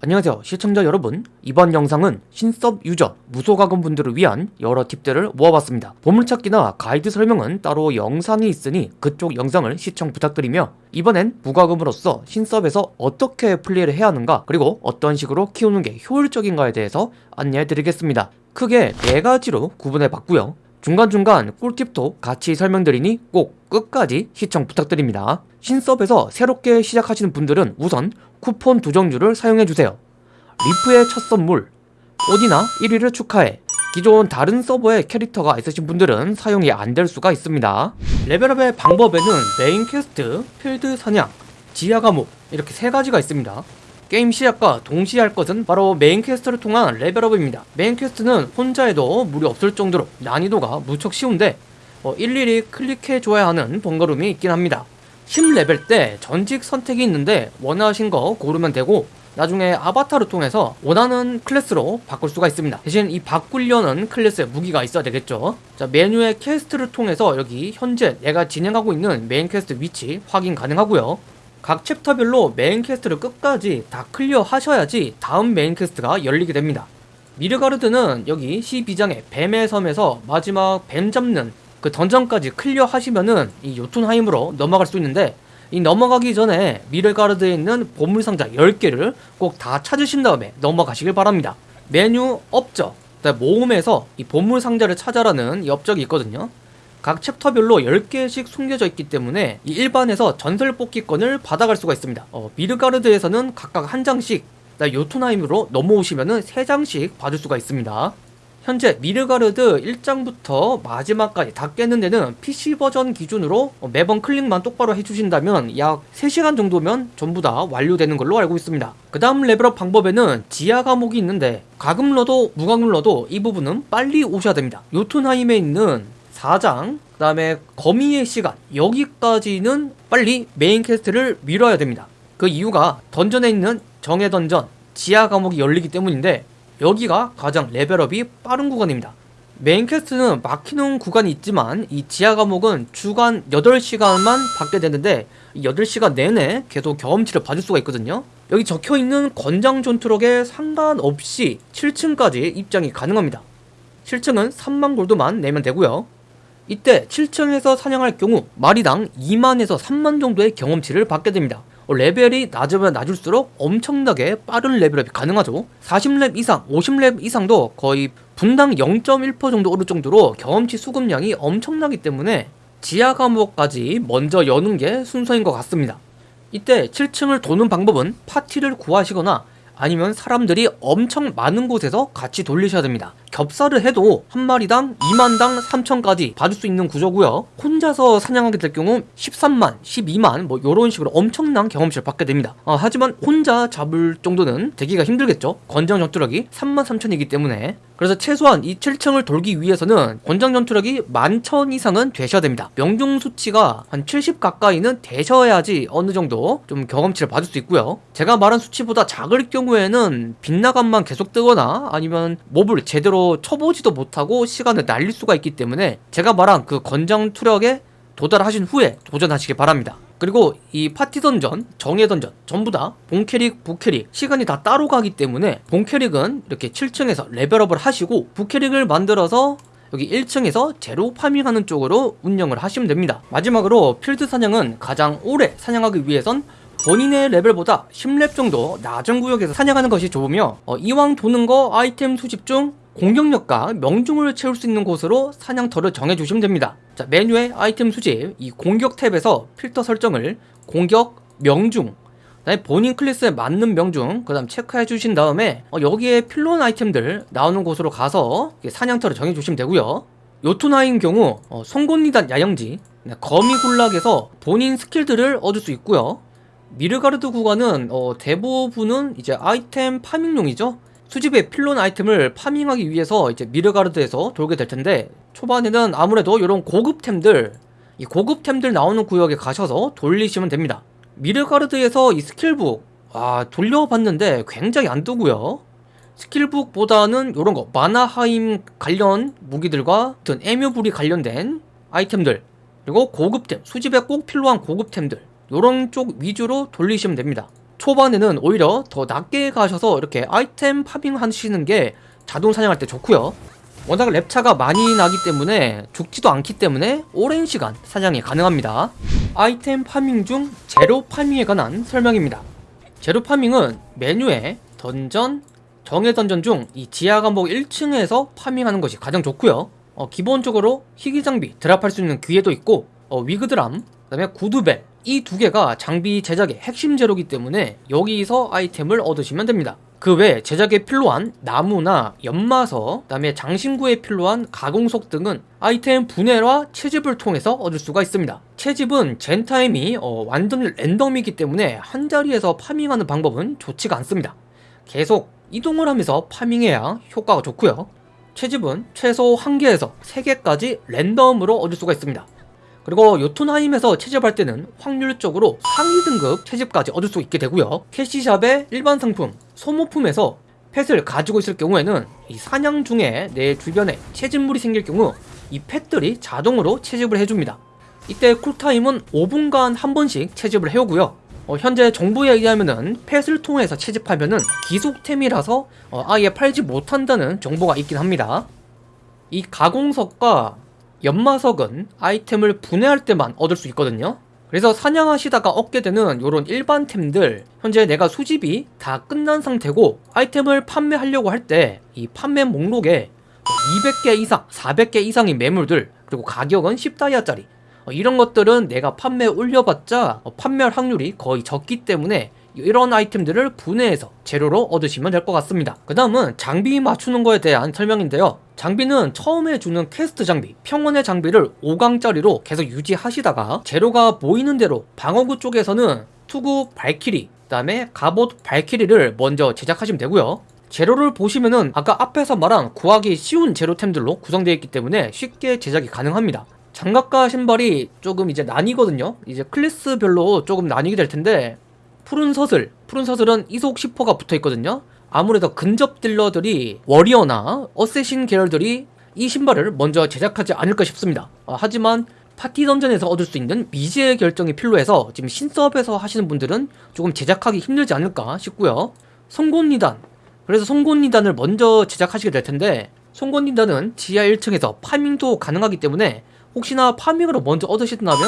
안녕하세요 시청자 여러분. 이번 영상은 신섭 유저 무소가금 분들을 위한 여러 팁들을 모아봤습니다. 보물찾기나 가이드 설명은 따로 영상이 있으니 그쪽 영상을 시청 부탁드리며 이번엔 무과금으로서 신섭에서 어떻게 플레이를 해야 하는가 그리고 어떤 식으로 키우는 게 효율적인가에 대해서 안내해 드리겠습니다. 크게 네 가지로 구분해 봤고요. 중간중간 꿀팁도 같이 설명드리니 꼭 끝까지 시청 부탁드립니다. 신섭에서 새롭게 시작하시는 분들은 우선 쿠폰 두 종류를 사용해주세요. 리프의 첫 선물 어디나 1위를 축하해 기존 다른 서버에 캐릭터가 있으신 분들은 사용이 안 될 수가 있습니다. level up의 방법에는 main quest, 필드 사냥, 지하 감옥 이렇게 세 가지가 있습니다. 게임 시작과 동시에 할 것은 바로 main quest를 통한 level up입니다. main quest는 혼자 해도 무리 없을 정도로 난이도가 무척 쉬운데 어, 일일이 클릭해줘야 하는 번거로움이 있긴 합니다. 10레벨 때 전직 선택이 있는데 원하신 거 고르면 되고 나중에 아바타를 통해서 원하는 클래스로 바꿀 수가 있습니다. 대신 이 바꾸려는 클래스의 무기가 있어야 되겠죠. 자 메뉴의 quest를 통해서 여기 현재 내가 진행하고 있는 main quest 위치 확인 가능하고요. 각 chapter별로 main quest를 끝까지 다 clear 하셔야지 다음 main quest가 열리게 됩니다. 미드가르드는 여기 12장의 뱀의 섬에서 마지막 뱀 잡는 그 dungeon까지 clear 하시면은 이 요툰하임으로 넘어갈 수 있는데 이 넘어가기 전에 미드가르드에 있는 보물상자 10개를 꼭 다 찾으신 다음에 넘어가시길 바랍니다. 메뉴 업적 모음에서 이 보물상자를 찾아라는 이 업적이 있거든요. 각 chapter별로 10개씩 숨겨져 있기 때문에 이 일반에서 전설 뽑기권을 받아갈 수가 있습니다. 어, 미드가르드에서는 각각 한 장씩 요툰하임으로 넘어오시면 은 3장씩 받을 수가 있습니다 현재 미드가르드 1장부터 마지막까지 다 깨는 데는 PC 버전 기준으로 매번 클릭만 똑바로 해주신다면 약 3시간 정도면 전부 다 완료되는 걸로 알고 있습니다. 그 다음 level up 방법에는 지하 감옥이 있는데 과금러도 무과금러도 이 부분은 빨리 오셔야 됩니다. 요툰하임에 있는 4장 그 다음에 거미의 시간 여기까지는 빨리 main quest를 밀어야 됩니다. 그 이유가 dungeon에 있는 정의 던전 지하 감옥이 열리기 때문인데 여기가 가장 level up이 빠른 구간입니다. main quest는 막히는 구간이 있지만 이 지하 감옥은 주간 8시간만 받게 되는데 8시간 내내 계속 경험치를 받을 수가 있거든요. 여기 적혀있는 권장 전투력에 상관없이 7층까지 입장이 가능합니다. 7층은 3만 gold만 내면 되고요 이때 7층에서 사냥할 경우 마리당 2만에서 3만 정도의 경험치를 받게 됩니다. 어, 레벨이 낮으면 낮을수록 엄청나게 빠른 level up이 가능하죠. 40렙 이상, 50렙 이상도 거의 분당 0.1% 정도 오를 정도로 경험치 수급량이 엄청나기 때문에 지하 감옥까지 먼저 여는 게 순서인 것 같습니다. 이때 7층을 도는 방법은 파티를 구하시거나 아니면 사람들이 엄청 많은 곳에서 같이 돌리셔야 됩니다 겹살을 해도 한 마리당 2만당 3천까지 받을 수 있는 구조고요. 혼자서 사냥하게 될 경우 13만, 12만 뭐 이런 식으로 엄청난 경험치를 받게 됩니다. 아, 하지만 혼자 잡을 정도는 되기가 힘들겠죠. 권장 전투력이 3만 3천이기 때문에. 그래서 최소한 이 7층을 돌기 위해서는 권장 전투력이 11,000 이상은 되셔야 됩니다. 명중 수치가 한 70 가까이는 되셔야지 어느 정도 좀 경험치를 받을 수 있고요. 제가 말한 수치보다 작을 경우에는 빗나감만 계속 뜨거나 아니면 mob을 제대로 제대로 쳐보지도 못하고 시간을 날릴 수가 있기 때문에 제가 말한 그 권장 투력에 도달하신 후에 도전하시기 바랍니다. 그리고 이 파티 던전, 정예 던전 전부 다 본캐릭, 부캐릭 시간이 다 따로 가기 때문에 본캐릭은 이렇게 7층에서 level up을 하시고 부캐릭을 만들어서 여기 1층에서 재료 farming하는 쪽으로 운영을 하시면 됩니다. 마지막으로 필드 사냥은 가장 오래 사냥하기 위해선 본인의 레벨보다 10렙 정도 낮은 구역에서 사냥하는 것이 좋으며 어, 이왕 도는 거 아이템 수집 중 공격력과 명중을 채울 수 있는 곳으로 사냥터를 정해주시면 됩니다. 자 메뉴의 아이템 수집 이 공격 탭에서 필터 설정을 공격, 명중 그다음에 본인 클래스에 맞는 명중 그 다음 체크해 주신 다음에 어, 여기에 필론 아이템들 나오는 곳으로 가서 사냥터를 정해 주시면 되고요. 요토나인 경우 어, 송곳니단 야영지 네, 거미굴락에서 본인 skill들을 얻을 수 있고요. 미드가르드 구간은 어, 대부분은 이제 아이템 farming용이죠 수집에 필요한 아이템을 farming하기 위해서 이제 미드가르드에서 돌게 될 텐데 초반에는 아무래도 이런 고급템들 이 고급템들 나오는 구역에 가셔서 돌리시면 됩니다. 미드가르드에서 이 skill book 아 돌려봤는데 굉장히 안 뜨고요. skill book보다는 이런 거 마나하임 관련 무기들과 어떤 에뮤불이 관련된 아이템들 그리고 고급템 수집에 꼭 필요한 고급템들 이런 쪽 위주로 돌리시면 됩니다 초반에는 오히려 더 낮게 가셔서 이렇게 아이템 farming 하시는 게 자동 사냥할 때 좋고요. 워낙 렙차가 많이 나기 때문에 죽지도 않기 때문에 오랜 시간 사냥이 가능합니다. 아이템 farming 중 재료 farming에 관한 설명입니다. 재료 farming은 메뉴에 던전, 정예 던전 중 이 지하 감옥 1층에서 farming하는 것이 가장 좋고요. 어, 기본적으로 희귀 장비 drop할 수 있는 기회도 있고 어, 위그드람, 그 다음에 구두벨 이 두 개가 장비 제작의 핵심 재료이기 때문에 여기서 아이템을 얻으시면 됩니다 그외 제작에 필요한 나무나 연마서, 그 다음에 장신구에 필요한 가공석 등은 아이템 분해와 채집을 통해서 얻을 수가 있습니다. 채집은 젠타임이 어, 완전 랜덤이기 때문에 한 자리에서 파밍하는 방법은 좋지가 않습니다. 계속 이동을 하면서 파밍해야 효과가 좋고요. 채집은 최소 1개에서 3개까지 랜덤으로 얻을 수가 있습니다. 그리고 요툰하임에서 채집할 때는 확률적으로 상위 등급 채집까지 얻을 수 있게 되고요. 캐시샵의 일반 상품, 소모품에서 펫을 가지고 있을 경우에는 이 사냥 중에 내 주변에 채집물이 생길 경우 이 펫들이 자동으로 채집을 해줍니다. 이때 쿨타임은 5분간 한 번씩 채집을 해오고요. 어, 현재 정보에 의하면은 펫을 통해서 채집하면은 기속템이라서 어, 아예 팔지 못한다는 정보가 있긴 합니다. 이 가공석과 연마석은 아이템을 분해할 때만 얻을 수 있거든요. 그래서 사냥하시다가 얻게 되는 이런 일반 템들 현재 내가 수집이 다 끝난 상태고 아이템을 판매하려고 할 때 이 판매 목록에 200개 이상, 400개 이상의 매물들 그리고 가격은 10다이아짜리. 어, 이런 것들은 내가 판매 올려봤자 어, 판매할 확률이 거의 적기 때문에 이런 아이템들을 분해해서 재료로 얻으시면 될 것 같습니다. 그 다음은 장비 맞추는 거에 대한 설명인데요. 장비는 처음에 주는 퀘스트 장비 평원의 장비를 5강짜리로 계속 유지하시다가 재료가 보이는 대로 방어구 쪽에서는 투구 발키리 그 다음에 갑옷 발키리를 먼저 제작하시면 되고요. 재료를 보시면은 아까 앞에서 말한 구하기 쉬운 재료템들로 구성되어 있기 때문에 쉽게 제작이 가능합니다. 장갑과 신발이 조금 이제 나뉘거든요. 이제 클래스별로 조금 나뉘게 될 텐데 푸른 서슬. 푸른 서슬은 이속 10호가 붙어있거든요. 아무래도 근접 딜러들이 워리어나 어쌔신 계열들이 이 신발을 먼저 제작하지 않을까 싶습니다. 아, 하지만 파티 던전에서 얻을 수 있는 미지의 결정이 필요해서 지금 신서업에서 하시는 분들은 조금 제작하기 힘들지 않을까 싶고요. 송곳니단. 그래서 송곳니단을 먼저 제작하시게 될 텐데 송곳니단은 지하 1층에서 파밍도 가능하기 때문에 혹시나 파밍으로 먼저 얻으신다면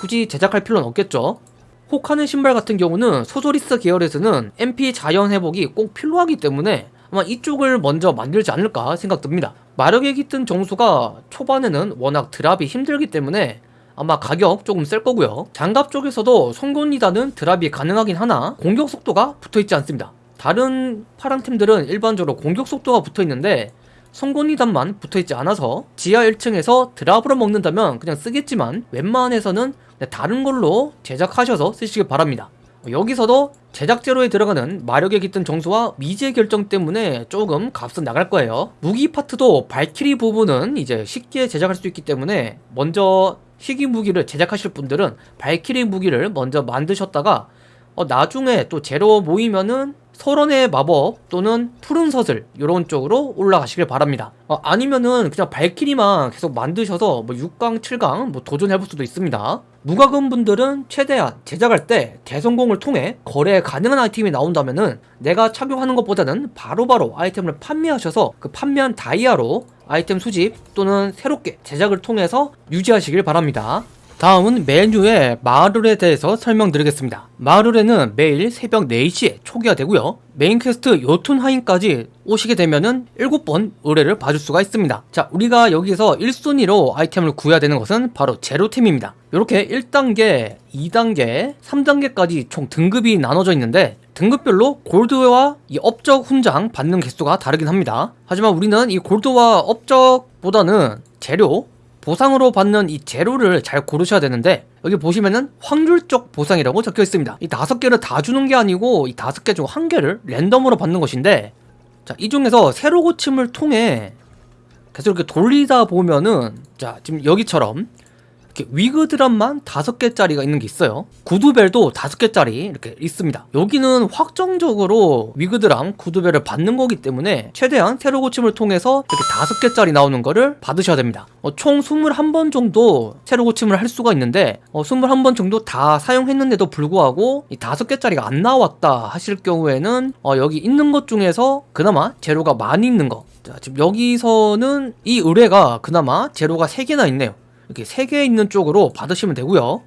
굳이 제작할 필요는 없겠죠 혹하는 신발 같은 경우는 소소리스 계열에서는 MP 자연 회복이 꼭 필요하기 때문에 아마 이쪽을 먼저 만들지 않을까 생각됩니다. 마력의 깃든 정수가 초반에는 워낙 드랍이 힘들기 때문에 아마 가격 조금 셀 거고요. 장갑 쪽에서도 송곳니단은 드랍이 가능하긴 하나 공격 속도가 붙어있지 않습니다. 다른 파랑 팀들은 일반적으로 공격 속도가 붙어있는데 송곳니단만 붙어있지 않아서 지하 1층에서 드랍으로 먹는다면 그냥 쓰겠지만 웬만해서는 다른 걸로 제작하셔서 쓰시길 바랍니다. 여기서도 제작재료에 들어가는 마력의 깃든 정수와 미지의 결정 때문에 조금 값은 나갈 거예요. 무기 파트도 발키리 부분은 이제 쉽게 제작할 수 있기 때문에 먼저 희귀 무기를 제작하실 분들은 발키리 무기를 먼저 만드셨다가 어, 나중에 또 재료 모이면은 설원의 마법 또는 푸른 서슬 이런 쪽으로 올라가시길 바랍니다. 어, 아니면은 그냥 발키리만 계속 만드셔서 뭐 6강 7강 뭐 도전해볼 수도 있습니다. 무과금 분들은 최대한 제작할 때 대성공을 통해 거래 가능한 아이템이 나온다면은 내가 착용하는 것보다는 바로바로 바로 아이템을 판매하셔서 그 판매한 다이아로 아이템 수집 또는 새롭게 제작을 통해서 유지하시길 바랍니다 다음은 메뉴의 마을에 대해서 설명드리겠습니다. 마을에는 매일 새벽 4시에 초기화 되고요. main quest 요툰하임까지 오시게 되면은 7번 의뢰를 받아줄 수가 있습니다. 자, 우리가 여기서 1순위로 아이템을 구해야 되는 것은 바로 재료템입니다. 이렇게 1단계, 2단계, 3단계까지 총 등급이 나눠져 있는데 등급별로 골드와 이 업적 훈장 받는 개수가 다르긴 합니다. 하지만 우리는 이 골드와 업적보다는 재료, 보상으로 받는 이 재료를 잘 고르셔야 되는데 여기 보시면은 확률적 보상이라고 적혀 있습니다. 이 다섯 개를 다 주는 게 아니고 이 다섯 개 중 한 개를 랜덤으로 받는 것인데 자 이 중에서 새로 고침을 통해 계속 이렇게 돌리다 보면은 자 지금 여기처럼 위그 드랍만 다섯 개짜리가 있는 게 있어요. 구두벨도 다섯 개짜리 이렇게 있습니다. 여기는 확정적으로 위그 드람 구두벨을 받는 거기 때문에 최대한 새로 고침을 통해서 이렇게 다섯 개짜리 나오는 거를 받으셔야 됩니다. 어, 총 21번 정도 새로 고침을 할 수가 있는데 어, 21번 정도 다 사용했는데도 불구하고 이 다섯 개짜리가 안 나왔다 하실 경우에는 어, 여기 있는 것 중에서 그나마 재료가 많이 있는 거 자, 지금 여기서는 이 의뢰가 그나마 재료가 3개나 있네요. 이렇게 3개 있는 쪽으로 받으시면 되고요.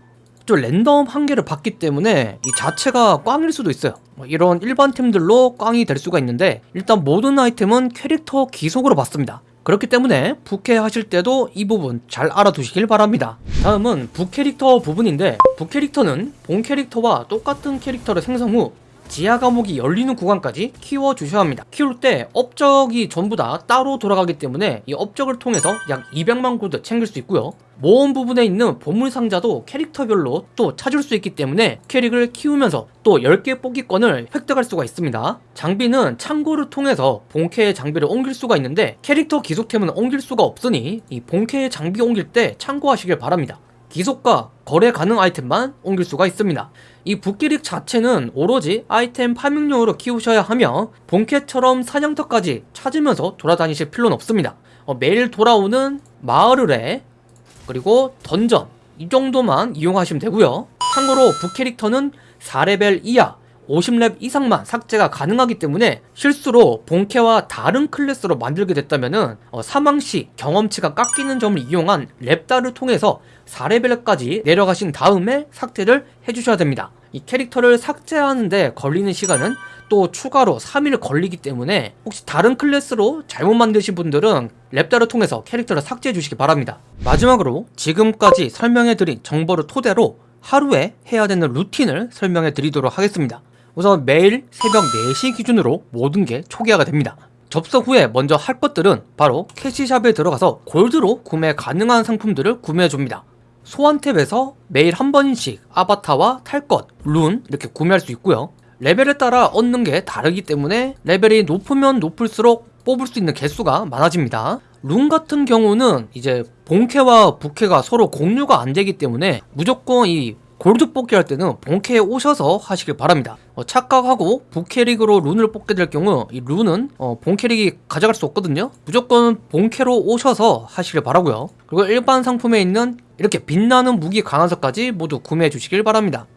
좀 랜덤 한 개를 받기 때문에 이 자체가 꽝일 수도 있어요. 뭐 이런 일반 템들로 꽝이 될 수가 있는데 일단 모든 아이템은 캐릭터 기속으로 받습니다. 그렇기 때문에 부캐 하실 때도 이 부분 잘 알아두시길 바랍니다. 다음은 부캐릭터 부분인데 부캐릭터는 본 캐릭터와 똑같은 캐릭터를 생성 후 지하 감옥이 열리는 구간까지 키워 주셔야 합니다. 키울 때 업적이 전부 다 따로 돌아가기 때문에 이 업적을 통해서 약 200만 골드 챙길 수 있고요. 모험 부분에 있는 보물 상자도 캐릭터별로 또 찾을 수 있기 때문에 캐릭을 키우면서 또 10개 뽑기권을 획득할 수가 있습니다. 장비는 창고를 통해서 본캐의 장비를 옮길 수가 있는데 캐릭터 기속템은 옮길 수가 없으니 이 본캐의 장비 옮길 때 참고하시길 바랍니다. 기속과 거래 가능 아이템만 옮길 수가 있습니다. 이 부캐릭 자체는 오로지 아이템 farming용으로 키우셔야 하며 본캐처럼 사냥터까지 찾으면서 돌아다니실 필요는 없습니다. 어, 매일 돌아오는 마을 의뢰 그리고 던전 이 정도만 이용하시면 되고요. 참고로 부캐릭터는 4레벨 이하 50렙 이상만 삭제가 가능하기 때문에 실수로 본캐와 다른 클래스로 만들게 됐다면 어, 사망 시 경험치가 깎이는 점을 이용한 렙다를 통해서 4레벨까지 내려가신 다음에 삭제를 해주셔야 됩니다. 이 캐릭터를 삭제하는데 걸리는 시간은 또 추가로 3일 걸리기 때문에 혹시 다른 클래스로 잘못 만드신 분들은 렙다를 통해서 캐릭터를 삭제해 주시기 바랍니다. 마지막으로 지금까지 설명해드린 정보를 토대로 하루에 해야 되는 루틴을 설명해 드리도록 하겠습니다. 우선 매일 새벽 4시 기준으로 모든 게 초기화가 됩니다. 접속 후에 먼저 할 것들은 바로 cash shop에 들어가서 골드로 구매 가능한 상품들을 구매해 줍니다. 소환 탭에서 매일 한 번씩 아바타와 탈 것, 룬 이렇게 구매할 수 있고요. 레벨에 따라 얻는 게 다르기 때문에 레벨이 높으면 높을수록 뽑을 수 있는 개수가 많아집니다. 룬 같은 경우는 이제 본캐와 부캐가 서로 공유가 안 되기 때문에 무조건 이 골드 뽑기 할 때는 본캐에 오셔서 하시길 바랍니다. 어, 착각하고 부캐릭으로 룬을 뽑게 될 경우 이 룬은 어, 본캐릭이 가져갈 수 없거든요. 무조건 본캐로 오셔서 하시길 바라고요. 그리고 일반 상품에 있는 이렇게 빛나는 무기 강화석까지 모두 구매해 주시길 바랍니다.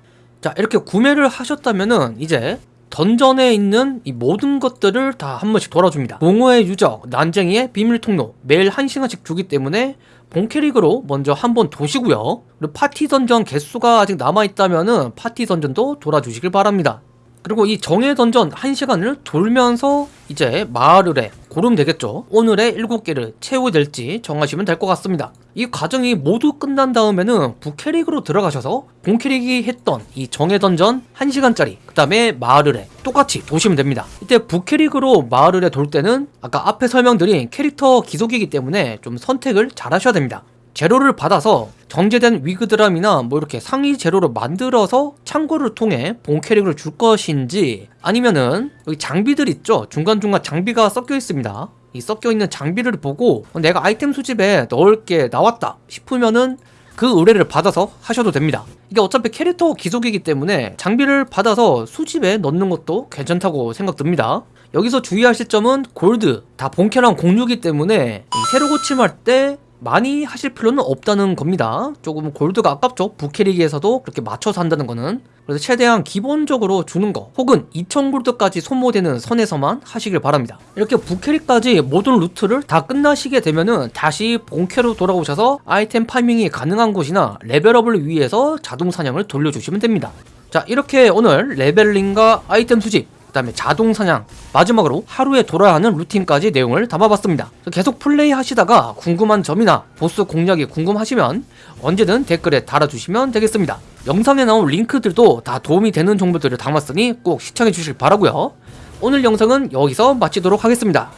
자 이렇게 구매를 하셨다면은 이제 던전에 있는 이 모든 것들을 다 한 번씩 돌아줍니다. 공허의 유적, 난쟁이의 비밀 통로 매일 한 시간씩 주기 때문에 본캐릭으로 먼저 한 번 도시고요. 그리고 파티 던전 개수가 아직 남아있다면 은 파티 던전도 돌아주시길 바랍니다. 그리고 이 정의 던전 1시간을 돌면서 이제 마을을에 고르면 되겠죠. 오늘의 7개를 채워야 될지 정하시면 될 것 같습니다. 이 과정이 모두 끝난 다음에는 부캐릭으로 들어가셔서 본캐릭이 했던 이 정의 던전 1시간짜리 그 다음에 마을을에 똑같이 도시면 됩니다. 이때 부캐릭으로 마을을에 돌 때는 아까 앞에 설명드린 캐릭터 기속이기 때문에 좀 선택을 잘 하셔야 됩니다. 재료를 받아서 정제된 위그드람이나 뭐 이렇게 상위 재료를 만들어서 창고를 통해 본 캐릭을 줄 것인지 아니면은 여기 장비들 있죠? 중간중간 장비가 섞여 있습니다. 이 섞여 있는 장비를 보고 내가 아이템 수집에 넣을 게 나왔다 싶으면은 그 의뢰를 받아서 하셔도 됩니다. 이게 어차피 캐릭터 기속이기 때문에 장비를 받아서 수집에 넣는 것도 괜찮다고 생각됩니다. 여기서 주의하실 점은 골드. 다 본캐랑 공유기 때문에 새로 고침할 때 많이 하실 필요는 없다는 겁니다. 조금 골드가 아깝죠? 부캐릭에서도 그렇게 맞춰서 한다는 거는. 그래서 최대한 기본적으로 주는 거 혹은 2000골드까지 소모되는 선에서만 하시길 바랍니다. 이렇게 부캐릭까지 모든 루트를 다 끝나시게 되면은 다시 본캐로 돌아오셔서 아이템 farming이 가능한 곳이나 level up을 위해서 자동 사냥을 돌려주시면 됩니다. 자 이렇게 오늘 leveling과 아이템 수집 그 다음에 자동 사냥 마지막으로 하루에 돌아야 하는 루틴까지 내용을 담아봤습니다. 계속 플레이 하시다가 궁금한 점이나 보스 공략이 궁금하시면 언제든 댓글에 달아주시면 되겠습니다. 영상에 나온 링크들도 다 도움이 되는 정보들을 담았으니 꼭 시청해 주실 바라고요. 오늘 영상은 여기서 마치도록 하겠습니다